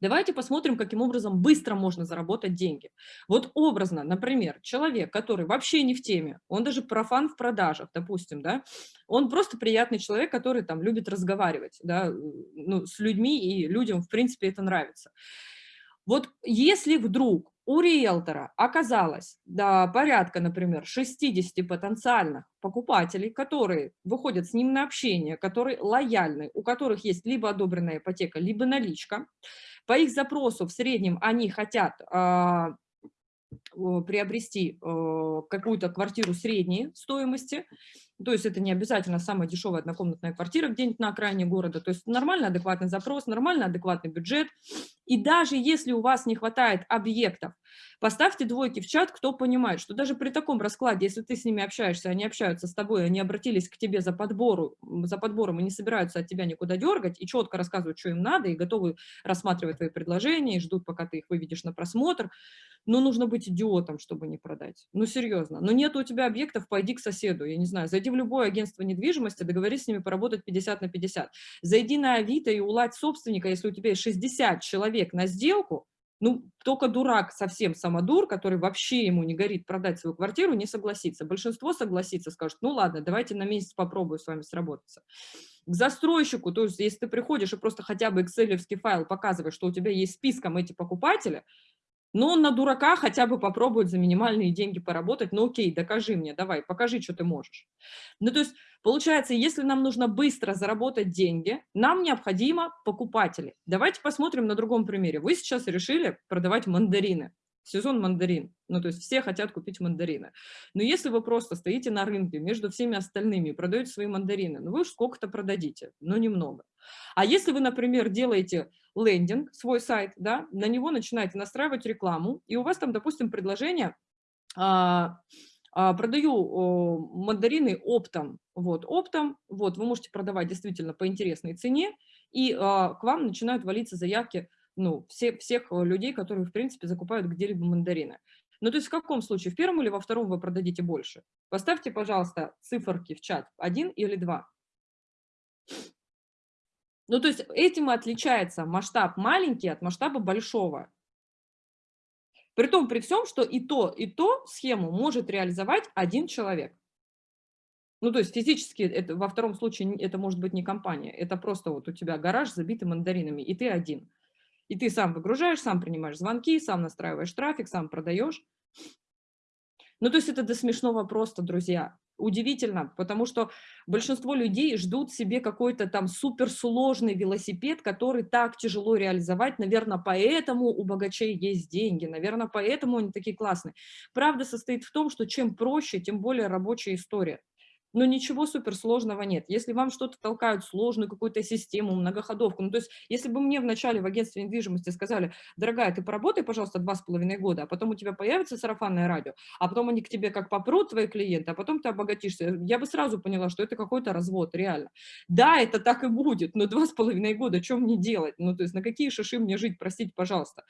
Давайте посмотрим, каким образом быстро можно заработать деньги. Вот образно, например, человек, который вообще не в теме, он даже профан в продажах, допустим, да, он просто приятный человек, который там любит разговаривать, да, ну, с людьми, и людям, в принципе, это нравится. Вот если вдруг у риэлтора оказалось да, порядка, например, 60 потенциальных покупателей, которые выходят с ним на общение, которые лояльны, у которых есть либо одобренная ипотека, либо наличка, по их запросу в среднем они хотят э, приобрести э, какую-то квартиру средней стоимости, то есть это не обязательно самая дешевая однокомнатная квартира где-нибудь на окраине города. То есть нормальный, адекватный запрос, нормальный, адекватный бюджет. И даже если у вас не хватает объектов, поставьте двойки в чат, кто понимает, что даже при таком раскладе, если ты с ними общаешься, они общаются с тобой, они обратились к тебе за, подбору, за подбором и не собираются от тебя никуда дергать, и четко рассказывают, что им надо, и готовы рассматривать твои предложения, и ждут, пока ты их выведешь на просмотр, но нужно быть идиотом, чтобы не продать. Ну, серьезно. Но нет у тебя объектов, пойди к соседу, я не знаю, зайди в любое агентство недвижимости, договорись с ними поработать 50 на 50. Зайди на Авито и уладь собственника, если у тебя есть 60 человек на сделку, ну, только дурак, совсем самодур, который вообще ему не горит продать свою квартиру, не согласится. Большинство согласится, скажет, ну ладно, давайте на месяц попробую с вами сработаться. К застройщику, то есть если ты приходишь и просто хотя бы excel файл показываешь, что у тебя есть списком эти покупатели, но он на дурака хотя бы попробует за минимальные деньги поработать. Ну окей, докажи мне, давай, покажи, что ты можешь. Ну то есть получается, если нам нужно быстро заработать деньги, нам необходимо покупатели. Давайте посмотрим на другом примере. Вы сейчас решили продавать мандарины сезон мандарин. Ну, то есть все хотят купить мандарины. Но если вы просто стоите на рынке между всеми остальными и продаете свои мандарины, ну, вы уж сколько-то продадите, но немного. А если вы, например, делаете лендинг, свой сайт, да, на него начинаете настраивать рекламу, и у вас там, допустим, предложение а, а, продаю мандарины оптом, вот, оптом, вот, вы можете продавать действительно по интересной цене, и а, к вам начинают валиться заявки ну, все, всех э, людей, которые, в принципе, закупают где-либо мандарины. Ну, то есть в каком случае, в первом или во втором вы продадите больше? Поставьте, пожалуйста, циферки в чат, один или два. Ну, то есть этим и отличается масштаб маленький от масштаба большого. При том, при всем, что и то, и то схему может реализовать один человек. Ну, то есть физически это, во втором случае это может быть не компания, это просто вот у тебя гараж забитый мандаринами, и ты один. И ты сам выгружаешь, сам принимаешь звонки, сам настраиваешь трафик, сам продаешь. Ну, то есть это до смешного просто, друзья. Удивительно, потому что большинство людей ждут себе какой-то там суперсложный велосипед, который так тяжело реализовать. Наверное, поэтому у богачей есть деньги, наверное, поэтому они такие классные. Правда состоит в том, что чем проще, тем более рабочая история но ничего суперсложного нет. Если вам что-то толкают, сложную какую-то систему, многоходовку, ну, то есть если бы мне вначале в агентстве недвижимости сказали, дорогая, ты поработай, пожалуйста, два с половиной года, а потом у тебя появится сарафанное радио, а потом они к тебе как попрут, твои клиенты, а потом ты обогатишься, я бы сразу поняла, что это какой-то развод, реально. Да, это так и будет, но два с половиной года, что мне делать? Ну, то есть на какие шиши мне жить, простите, пожалуйста.